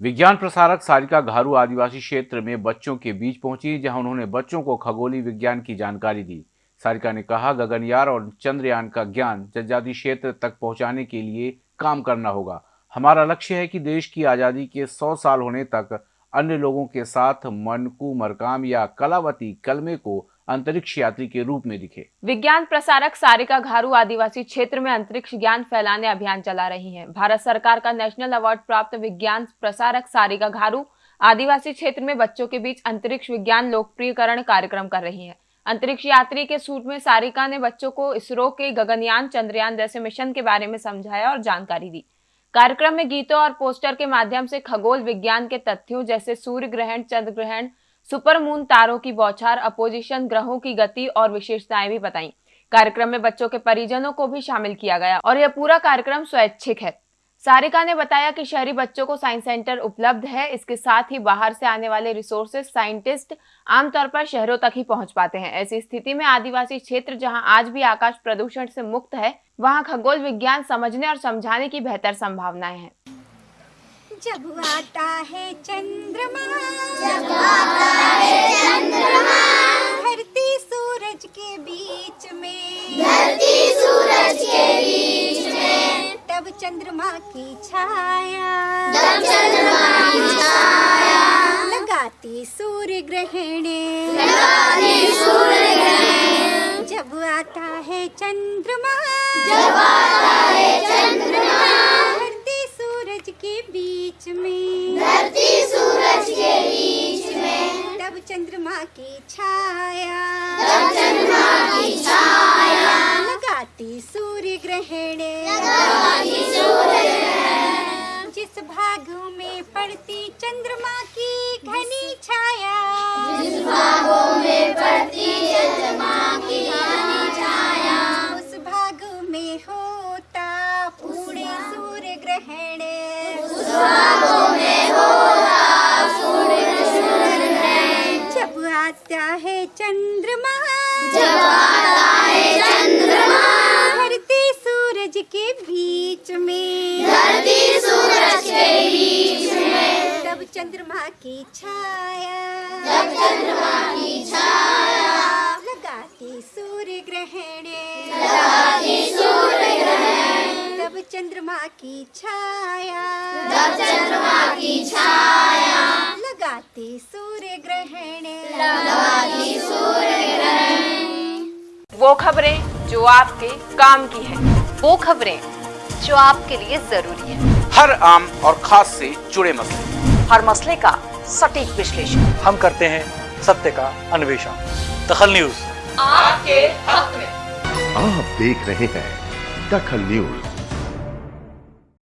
विज्ञान प्रसारक सारिका घारू आदिवासी क्षेत्र में बच्चों के बीच पहुँची, जहाँ उन्होंने बच्चों को खगोलीय विज्ञान की जानकारी दी। सारिका ने कहा गगनयान और चंद्रयान का ज्ञान जनजाति क्षेत्र तक पहुँचाने के लिए काम करना होगा। हमारा लक्ष्य है कि देश की आज़ादी के 100 साल होने तक अन्य लोगों के साथ मनकू मरकाम या कलावती कलमे को अंतरिक्ष यात्री के रूप में दिखे। विज्ञान प्रसारक सारिका घारू आदिवासी क्षेत्र में अंतरिक्ष ज्ञान फैलाने अभियान चला रही हैं। भारत सरकार का नेशनल अवार्ड प्राप्त विज्ञान प्रसारक सारिका घारू आदिवासी क्षेत्र में बच्चों के बीच अंतरिक्ष विज्ञान लोकप्रियकरण कार्यक्रम कर रही है। अंतरिक्ष यात्री के सूट में सारिका ने बच्चों को इसरो के गगनयान चंद्रयान जैसे मिशन के बारे में समझाया और जानकारी दी। कार्यक्रम में गीतों और पोस्टर के माध्यम से खगोल विज्ञान के तथ्यों जैसे सूर्य ग्रहण, चंद्र ग्रहण सुपर मून तारों की बौछार, अपोजिशन ग्रहों की गति और विशेषताएँ भी बताई। कार्यक्रम में बच्चों के परिजनों को भी शामिल किया गया और यह पूरा कार्यक्रम स्वैच्छिक है। सारिका ने बताया कि शहरी बच्चों को साइंस सेंटर उपलब्ध है, इसके साथ ही बाहर से आने वाले रिसोर्सेज साइंटिस्ट आमतौर पर शहरों तक ही पहुँच पाते हैं। ऐसी स्थिति में आदिवासी क्षेत्र जहाँ आज भी आकाश प्रदूषण से मुक्त है, वहाँ खगोल विज्ञान समझने और समझाने की बेहतर संभावनाएँ हैं। जब आता है चंद्रमा। जब आता है चंद्रमा। धरती सूरज के बीच में। धरती सूरज के बीच में। तब चंद्रमा की छाया। तब चंद्रमा की छाया। लगाती सूर्य ग्रहण लगाती सूर्य ग्रहण जब आता है चंद्रमा। जब आता है चंद्रमा। चंद्रमा की छाया। चंद्रमा की छाया। लगाती सूर्य ग्रहण लगाती सूर्य जिस भाग में पड़ती चंद्रमा की घनी छाया। जिस भागों में पड़ती चंद्रमा की घनी छाया। उस भाग में होता पूर्ण सूर्य ग्रहण उस भागों जब आता है चंद्रमा। जब आता है चंद्रमा। धरती सूरज के बीच में। धरती सूरज के बीच में। तब चंद्रमा की छाया। तब चंद्रमा की छाया। लगाती सूर्य ग्रहण लगाती सूर्य ग्रहण तब चंद्रमा की छाया। तब चंद्रमा की छाया। लगाती सूर्य ग्रहण वो खबरें जो आपके काम की है। वो खबरें जो आपके लिए ज़रूरी है। हर आम और खास से जुड़े मसले। हर मसले का सटीक विश्लेषण। हम करते हैं सत्य का अन्वेषण। दखल न्यूज़। आपके हक में। आप देख रहे हैं दखल न्यूज़।